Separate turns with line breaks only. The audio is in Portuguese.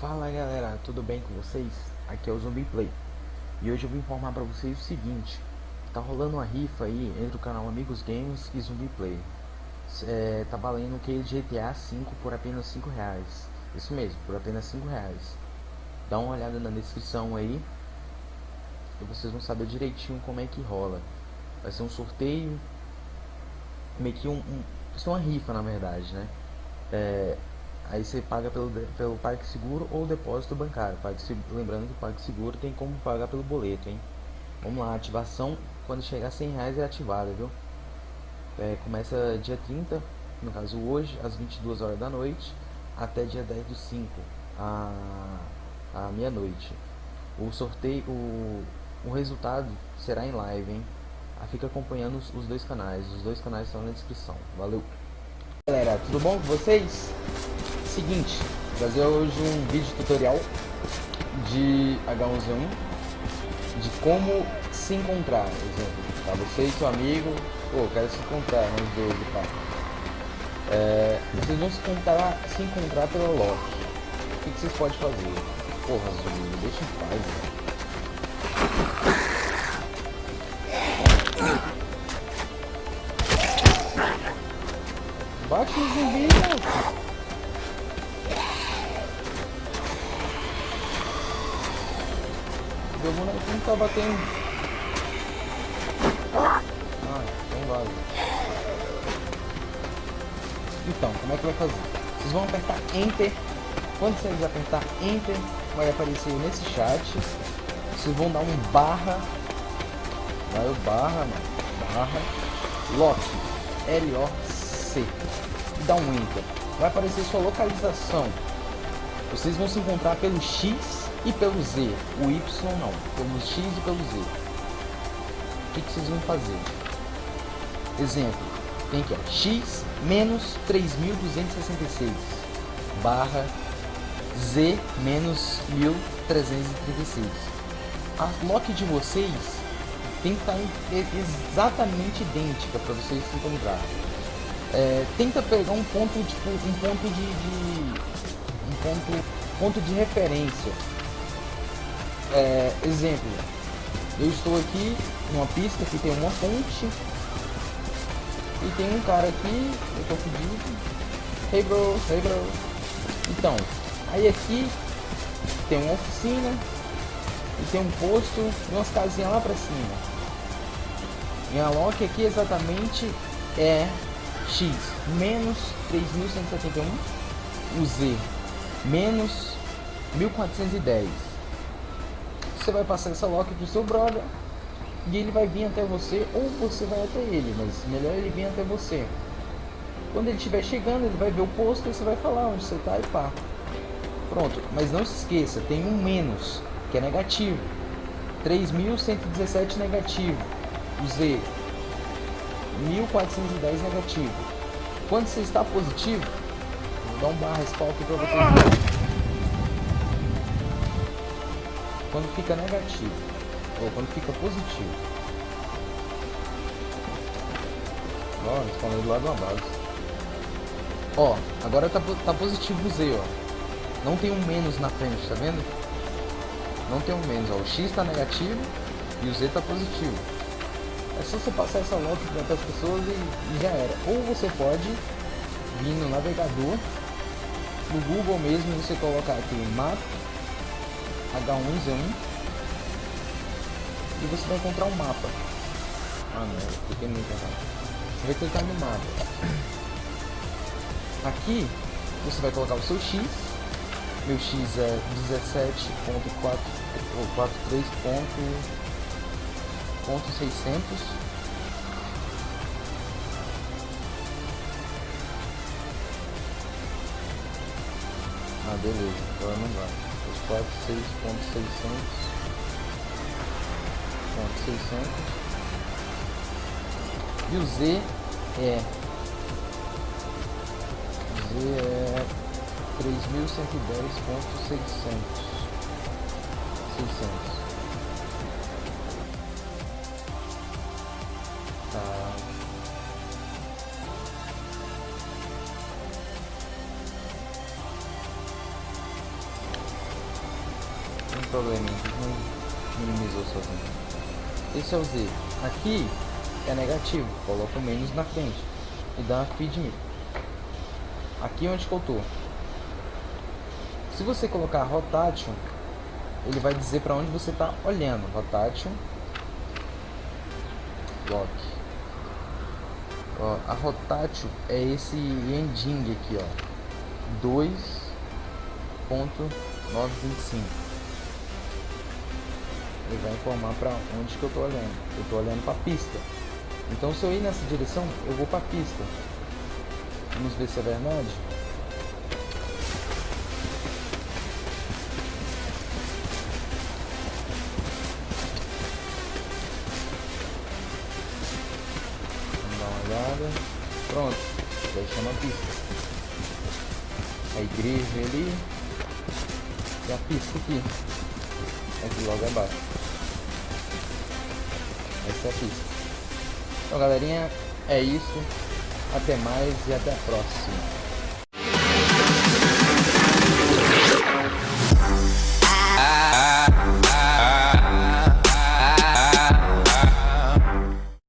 Fala galera, tudo bem com vocês? Aqui é o Zumbi Play. E hoje eu vou informar pra vocês o seguinte Tá rolando uma rifa aí entre o canal Amigos Games e Zumbi Play. É, Tá valendo o que GTA V por apenas 5 reais. Isso mesmo, por apenas 5 reais. Dá uma olhada na descrição aí E vocês vão saber direitinho como é que rola. Vai ser um sorteio Meio que um, um Vai ser uma rifa na verdade, né? É, Aí você paga pelo, pelo PagSeguro ou depósito bancário. PagSeguro, lembrando que o PagSeguro tem como pagar pelo boleto, hein? Vamos lá, ativação quando chegar a 100 reais é ativada, viu? É, começa dia 30, no caso hoje, às 22 horas da noite, até dia 10 do 5, a, a meia-noite. O sorteio, o, o resultado será em live, hein? Ah, fica acompanhando os, os dois canais, os dois canais estão na descrição. Valeu! Galera, tudo bom com vocês? Seguinte, fazer hoje um vídeo tutorial de H1Z1 de como se encontrar, exemplo, tá? Você e seu amigo, pô, quero se encontrar, nós dois e pá. É, vocês vão se encontrar, se encontrar pela lock. O que, que vocês podem fazer? Porra, Zumbi, deixa em paz, velho. Bate no zumbi, mano. Tá batendo. Ah, então vale. Então, como é que vai fazer? Vocês vão apertar Enter. Quando vocês apertar Enter, vai aparecer nesse chat. Vocês vão dar um barra. Vai o barra, mano. Barra. Lock. L-O-C. E dá um Enter. Vai aparecer sua localização. Vocês vão se encontrar pelo X e pelo Z, o Y não, pelo X e pelo Z. O que, que vocês vão fazer? Exemplo, tem aqui ó, X menos 3266 barra Z menos 1336. A lock de vocês tem que estar exatamente idêntica para vocês se encontrar. É, tenta pegar um ponto tipo um ponto de, de um ponto ponto de referência é, exemplo, eu estou aqui numa pista que tem uma ponte e tem um cara aqui, eu tô fudido. Hey bro, hey bro. Então, aí aqui tem uma oficina e tem um posto e umas casinhas lá pra cima. Minha lock aqui exatamente é X menos 3171, o Z menos 1410 você vai passar essa lock pro seu brother e ele vai vir até você ou você vai até ele, mas melhor ele vir até você. Quando ele estiver chegando, ele vai ver o posto e você vai falar onde você está e pá. Pronto, mas não se esqueça, tem um menos, que é negativo. 3.117 negativo. O Z, 1.410 negativo. Quando você está positivo, vou dar um barra spawn aqui para vocês. Quando fica negativo ou quando fica positivo. Ó, respondendo do lado base. Ó, agora tá, tá positivo o Z, ó. Não tem um menos na frente, tá vendo? Não tem um menos, ó. O X tá negativo e o Z tá positivo. É só você passar essa nota para as pessoas e, e já era. Ou você pode vir no navegador, no Google mesmo, você colocar aqui mapa H1Z1 e você vai encontrar um mapa. Ah não, cliquei no errado. Você vai clicar no mapa. Aqui você vai colocar o seu X. Meu X é 17.4 ou 43.600 Ah, beleza, agora não vai os 46.600 e o Z é? Z é 3110.600 problema, não minimizou sozinho. Esse é o Z. Aqui é negativo, coloca o menos na frente e dá feed me. Aqui é onde que eu tô. Se você colocar rotation, ele vai dizer para onde você está olhando. Rotation, block. Ó, a rotation é esse ending aqui, ó, 2.925 ele vai informar para onde que eu estou olhando. Eu estou olhando para a pista. Então se eu ir nessa direção, eu vou para a pista. Vamos ver se é verdade. Vamos dar uma olhada. Pronto, já chama a pista. A igreja ali. E a pista aqui. Aqui logo abaixo é a pista. Então galerinha, é isso. Até mais e até a próxima.